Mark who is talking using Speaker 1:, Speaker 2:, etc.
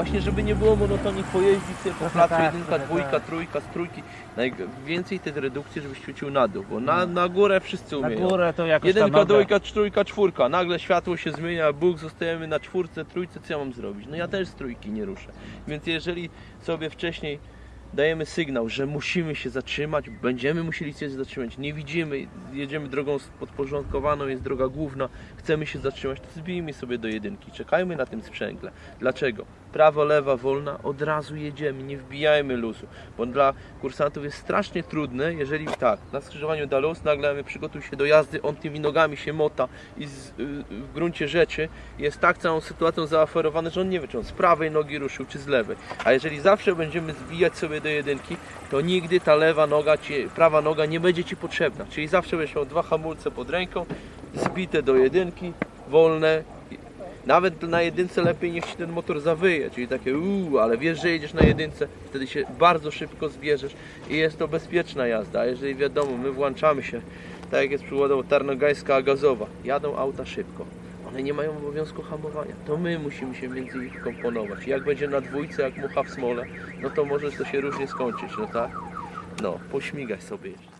Speaker 1: Właśnie, żeby nie było monotonii, pojeździć sobie po placu,
Speaker 2: tak,
Speaker 1: jedynka, dwójka,
Speaker 2: tak.
Speaker 1: trójka, trójki. Najwięcej tych redukcji, żebyś ćwiczył na dół, bo na, na górę wszyscy
Speaker 2: Na
Speaker 1: umieją.
Speaker 2: górę to jakoś
Speaker 1: Jedynka,
Speaker 2: tam
Speaker 1: dwójka, trójka, czwórka. Nagle światło się zmienia, Bóg, zostajemy na czwórce, trójce, co ja mam zrobić? No ja też z trójki nie ruszę. Więc jeżeli sobie wcześniej dajemy sygnał, że musimy się zatrzymać, będziemy musieli się zatrzymać, nie widzimy, jedziemy drogą podporządkowaną, jest droga główna, chcemy się zatrzymać, to zbijmy sobie do jedynki, czekajmy na tym sprzęgle. Dlaczego? Prawo, lewa, wolna, od razu jedziemy, nie wbijajmy luzu, bo dla kursantów jest strasznie trudne, jeżeli tak, na skrzyżowaniu da luz, nagle przygotuj się do jazdy, on tymi nogami się mota i z, y, w gruncie rzeczy jest tak całą sytuacją zaaferowany, że on nie wie, czy on z prawej nogi ruszył, czy z lewej. A jeżeli zawsze będziemy zbijać sobie do jedynki, to nigdy ta lewa noga, ci, prawa noga nie będzie Ci potrzebna. Czyli zawsze będziesz miał dwa hamulce pod ręką, zbite do jedynki, wolne. Nawet na jedynce lepiej niech Ci ten motor zawyje, czyli takie uuu, ale wiesz, że jedziesz na jedynce, wtedy się bardzo szybko zbierzesz i jest to bezpieczna jazda. Jeżeli wiadomo, my włączamy się, tak jak jest przykładowo Tarnogajska, gazowa, jadą auta szybko. One nie mają obowiązku hamowania. To my musimy się między nich komponować. Jak będzie na dwójce, jak mucha w smole, no to może to się różnie skończyć, no tak? No, pośmigaj sobie jeszcze.